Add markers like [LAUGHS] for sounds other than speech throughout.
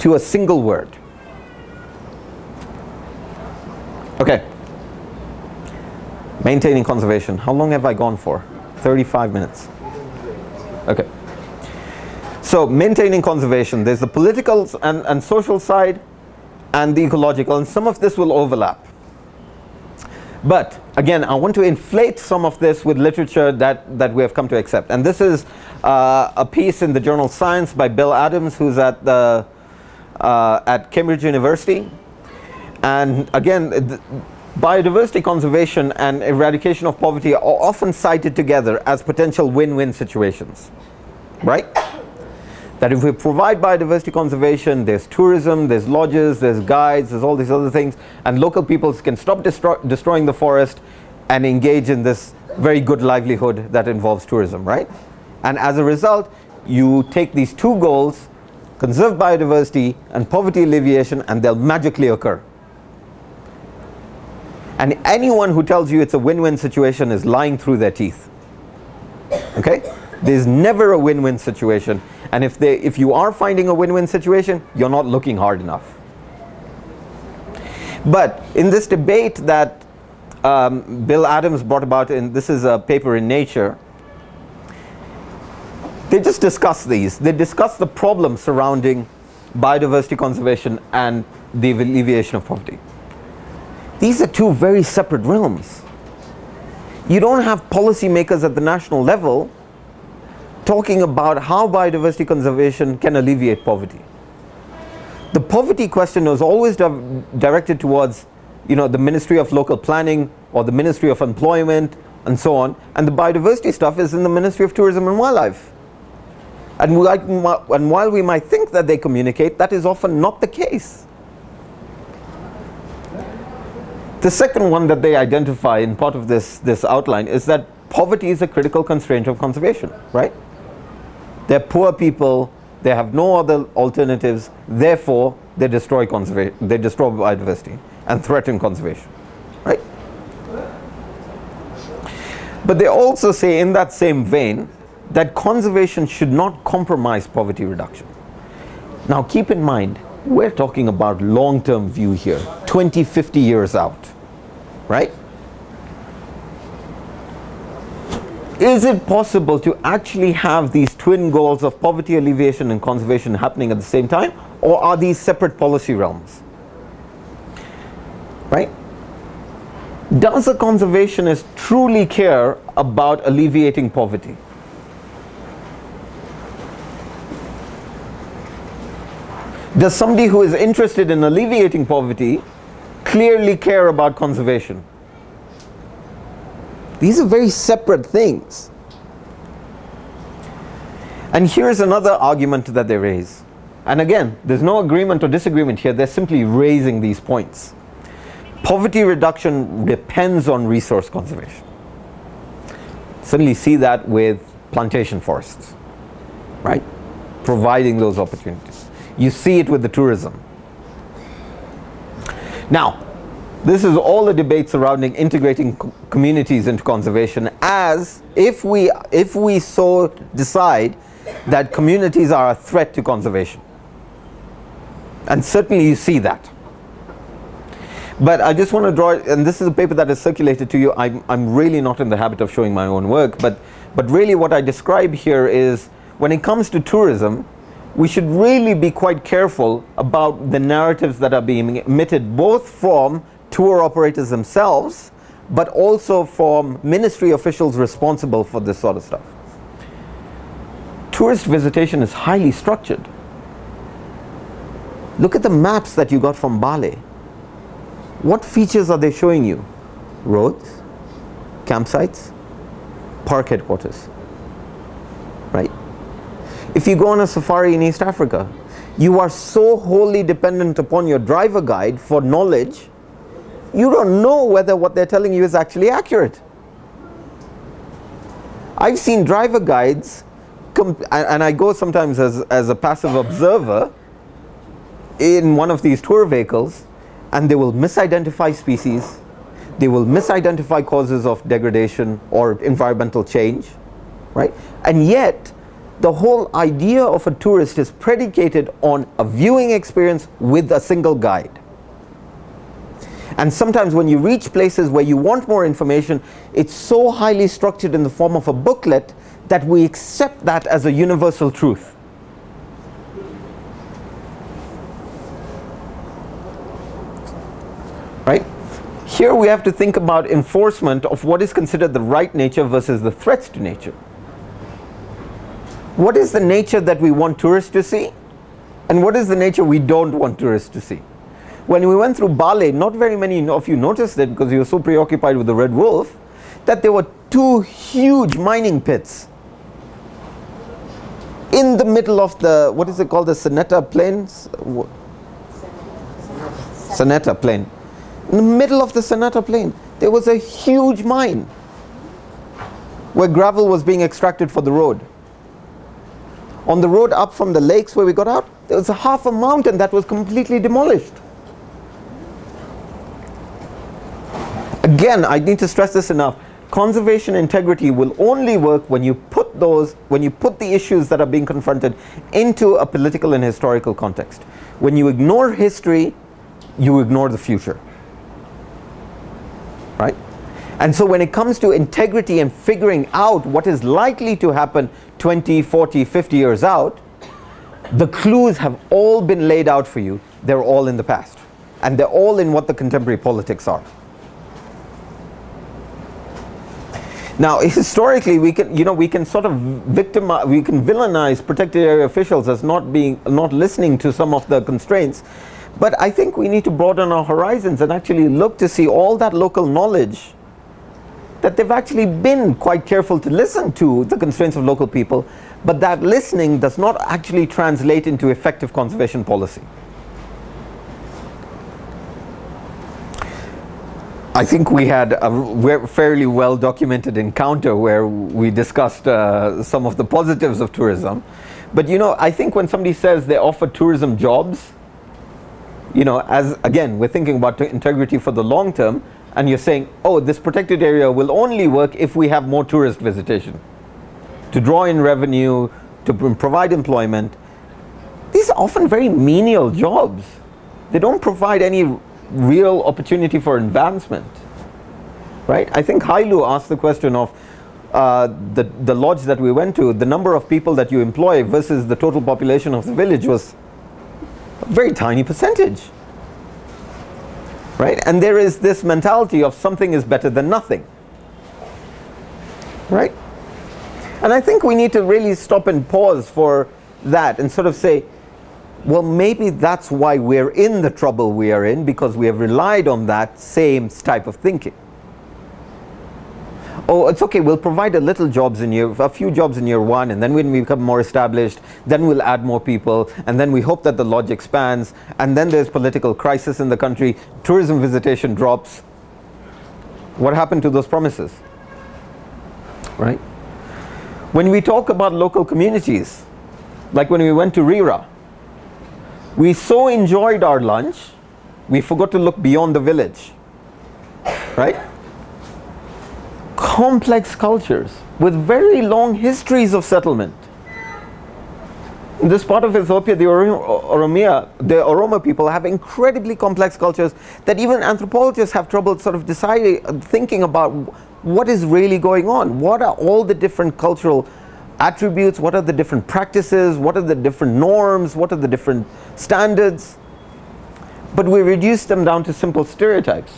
to a single word. Okay. Maintaining conservation. How long have I gone for? 35 minutes. Okay. So maintaining conservation, there's the political and, and social side and the ecological and some of this will overlap. But again, I want to inflate some of this with literature that, that we have come to accept. And this is uh, a piece in the journal Science by Bill Adams, who's at, the, uh, at Cambridge University. And again, biodiversity conservation and eradication of poverty are often cited together as potential win-win situations, right? that if we provide biodiversity conservation, there's tourism, there's lodges, there's guides, there's all these other things, and local peoples can stop destroy destroying the forest and engage in this very good livelihood that involves tourism, right? And as a result, you take these two goals, conserve biodiversity and poverty alleviation, and they'll magically occur. And anyone who tells you it's a win-win situation is lying through their teeth. Okay? There's never a win-win situation and if, they, if you are finding a win-win situation, you're not looking hard enough. But in this debate that um, Bill Adams brought about, and this is a paper in Nature, they just discuss these. They discuss the problems surrounding biodiversity conservation and the alleviation of poverty. These are two very separate realms. You don't have policymakers at the national level talking about how biodiversity conservation can alleviate poverty. The poverty question was always di directed towards you know, the Ministry of Local Planning or the Ministry of Employment and so on and the biodiversity stuff is in the Ministry of Tourism and Wildlife. And, we, and while we might think that they communicate, that is often not the case. The second one that they identify in part of this, this outline is that poverty is a critical constraint of conservation, right? They're poor people, they have no other alternatives, therefore they destroy conservation, they destroy biodiversity and threaten conservation, right? But they also say in that same vein that conservation should not compromise poverty reduction. Now keep in mind, we're talking about long-term view here, 20, 50 years out, right? is it possible to actually have these twin goals of poverty alleviation and conservation happening at the same time or are these separate policy realms right does a conservationist truly care about alleviating poverty does somebody who is interested in alleviating poverty clearly care about conservation these are very separate things. And here's another argument that they raise. And again, there's no agreement or disagreement here, they're simply raising these points. Poverty reduction depends on resource conservation. Certainly see that with plantation forests, right? Providing those opportunities. You see it with the tourism. Now, this is all the debate surrounding integrating communities into conservation as if we, if we so decide that communities are a threat to conservation. And certainly you see that. But I just want to draw, and this is a paper that is circulated to you, I'm, I'm really not in the habit of showing my own work, but, but really what I describe here is when it comes to tourism, we should really be quite careful about the narratives that are being emitted both from tour operators themselves, but also from ministry officials responsible for this sort of stuff. Tourist visitation is highly structured. Look at the maps that you got from Bale. What features are they showing you? Roads, campsites, park headquarters, right? If you go on a safari in East Africa, you are so wholly dependent upon your driver guide for knowledge you don't know whether what they're telling you is actually accurate. I've seen driver guides and I go sometimes as, as a passive observer in one of these tour vehicles and they will misidentify species, they will misidentify causes of degradation or environmental change, right? And yet the whole idea of a tourist is predicated on a viewing experience with a single guide. And sometimes when you reach places where you want more information, it's so highly structured in the form of a booklet that we accept that as a universal truth. Right? Here we have to think about enforcement of what is considered the right nature versus the threats to nature. What is the nature that we want tourists to see? And what is the nature we don't want tourists to see? When we went through Bale, not very many of you noticed it because you were so preoccupied with the red wolf, that there were two huge mining pits in the middle of the, what is it called, the Sanetti Plains? Sanetti Plain. In the middle of the Sanetti Plain, there was a huge mine where gravel was being extracted for the road. On the road up from the lakes where we got out, there was a half a mountain that was completely demolished. Again, I need to stress this enough. Conservation integrity will only work when you put those, when you put the issues that are being confronted into a political and historical context. When you ignore history, you ignore the future. Right? And so when it comes to integrity and figuring out what is likely to happen 20, 40, 50 years out, the clues have all been laid out for you. They're all in the past. And they're all in what the contemporary politics are. Now, [LAUGHS] historically, we can, you know, we can sort of victimize, we can villainize protected area officials as not being, not listening to some of the constraints. But I think we need to broaden our horizons and actually look to see all that local knowledge that they've actually been quite careful to listen to the constraints of local people, but that listening does not actually translate into effective conservation policy. I think we had a fairly well documented encounter where we discussed uh, some of the positives of tourism. But you know, I think when somebody says they offer tourism jobs, you know, as again, we're thinking about integrity for the long term, and you're saying, oh, this protected area will only work if we have more tourist visitation. To draw in revenue, to provide employment. These are often very menial jobs. They don't provide any real opportunity for advancement. Right? I think Hailu asked the question of uh, the, the lodge that we went to, the number of people that you employ versus the total population of the village was a very tiny percentage right? And there is this mentality of something is better than nothing, right? And I think we need to really stop and pause for that and sort of say, well, maybe that's why we're in the trouble we are in because we have relied on that same type of thinking oh, it's okay, we'll provide a little jobs in year, a few jobs in year one, and then when we become more established, then we'll add more people, and then we hope that the lodge expands, and then there's political crisis in the country, tourism visitation drops. What happened to those promises? Right? When we talk about local communities, like when we went to Rira, we so enjoyed our lunch, we forgot to look beyond the village. Right? Complex cultures with very long histories of settlement. In this part of Ethiopia, the Oromia, the Oromo people have incredibly complex cultures that even anthropologists have trouble sort of deciding, thinking about what is really going on. What are all the different cultural attributes? What are the different practices? What are the different norms? What are the different standards? But we reduce them down to simple stereotypes.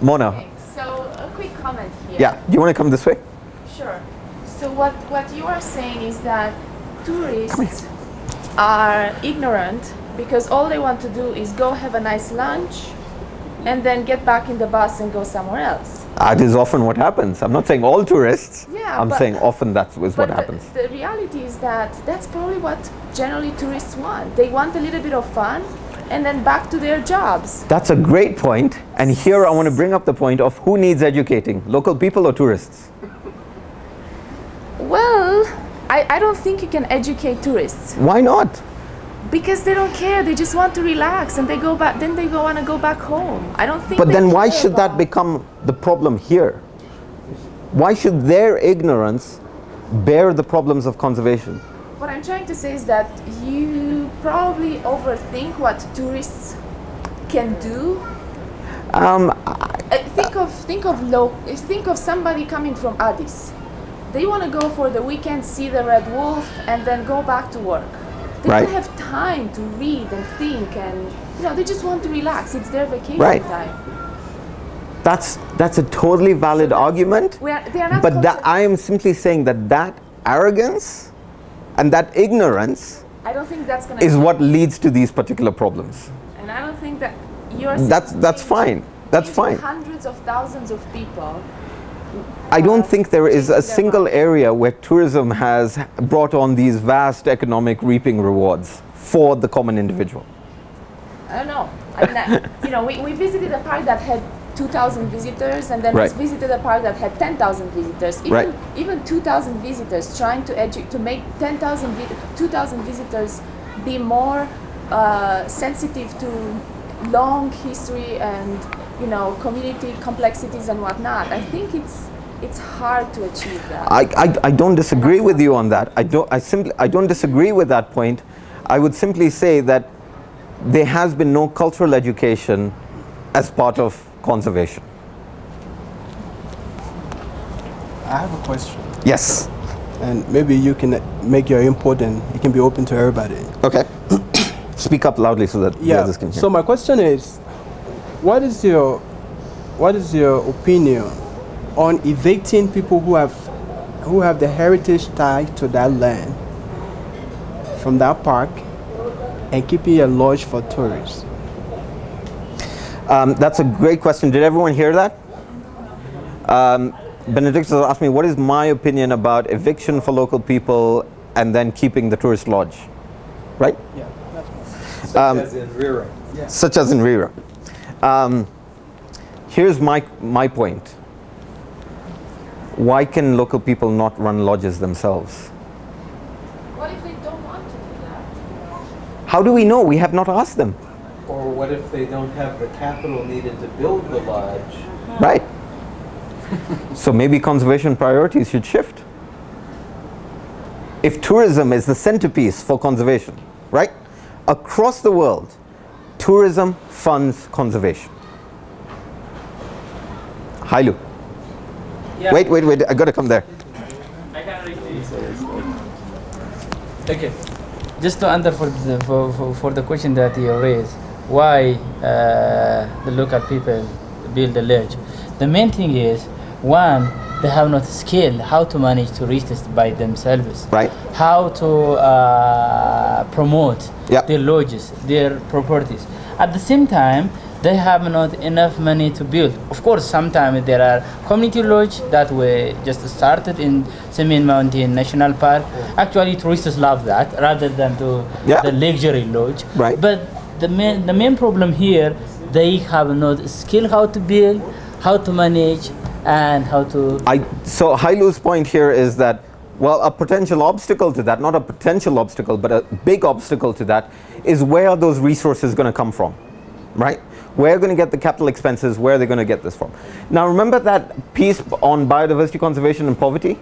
Mona Okay, so a quick comment here. Yeah, do you want to come this way? Sure. So what, what you are saying is that tourists are ignorant because all they want to do is go have a nice lunch and then get back in the bus and go somewhere else. That is often what happens. I'm not saying all tourists. Yeah, I'm saying often that's what the, happens. The reality is that that's probably what generally tourists want. They want a little bit of fun and then back to their jobs. That's a great point. And here I want to bring up the point of who needs educating, local people or tourists? Well, I, I don't think you can educate tourists. Why not? Because they don't care. They just want to relax and they go back. Then they go want to go back home. I don't think. But then why should that become the problem here? Why should their ignorance bear the problems of conservation. What I'm trying to say is that you probably overthink what tourists can do. Um, Uh, think of think of low. Think of somebody coming from Addis. They want to go for the weekend, see the red wolf, and then go back to work. They Right. don't have time to read and think, and you know they just want to relax. It's their vacation Right. time. that's that's a totally valid argument. We are, they are not. But that I am simply saying that that arrogance and that ignorance I don't think that's gonna. is what leads to these particular problems. And I don't think that you're. That's that's fine. That's fine. Hundreds of thousands of people. I don't think there is a single area where tourism has brought on these vast economic reaping rewards for the common individual. I don't know. I mean, I, you know, we, we visited a park that had 2,000 visitors, and then Right. we visited a park that had 10,000 visitors. Even, Right. even 2,000 visitors, trying to edu- to make 10,000 vi- 2,000 visitors be more uh, sensitive to long history and you know community complexities and whatnot. I think it's it's hard to achieve that. I, I, I don't disagree with you on that. I don't, I, simply, I don't disagree with that point. I would simply say that there has been no cultural education as part of conservation. I have a question, Yes. and maybe you can make your input and it can be open to everybody. Okay. [COUGHS] Speak up loudly so that the Yeah. others can hear. So my question is, what is your what is your opinion on evicting people who have who have the heritage tied to that land from that park and keeping a lodge for tourists? Um, that's a great question. Did everyone hear that? Um, Benedictus asked me, what is my opinion about eviction for local people and then keeping the tourist lodge? Right? Yeah. Such Um, as in Rira. Such as in Rira. Um, here's my, my point. Why can local people not run lodges themselves? what if they don't want to do that? How do we know? We have not asked them. Or what if they don't have the capital needed to build the lodge? Right. so maybe conservation priorities should shift. If tourism is the centerpiece for conservation, right? Across the world, tourism funds conservation. Hailu. Yeah. Wait, wait, wait. I gotta come there. I can read Okay. Just to answer for the, for, for, for the question that you raised, why uh, the local people build the lodge? The main thing is, one, they have not skill how to manage to tourists by themselves. Right. How to uh, promote Yep. their lodges, their properties. At the same time, they have not enough money to build. Of course, sometimes there are community lodge that were just started in Simien Mountain National Park. Actually, tourists love that rather than to the luxury lodge. Right. But the main the main problem here, they have not skill how to build, how to manage, and how to I, so Hailu's point here is that, well, a potential obstacle to that, not a potential obstacle, but a big obstacle to that, is where are those resources going to come from, right? Where are going to get the capital expenses? Where are they going to get this from? Now, remember that piece on biodiversity conservation and poverty?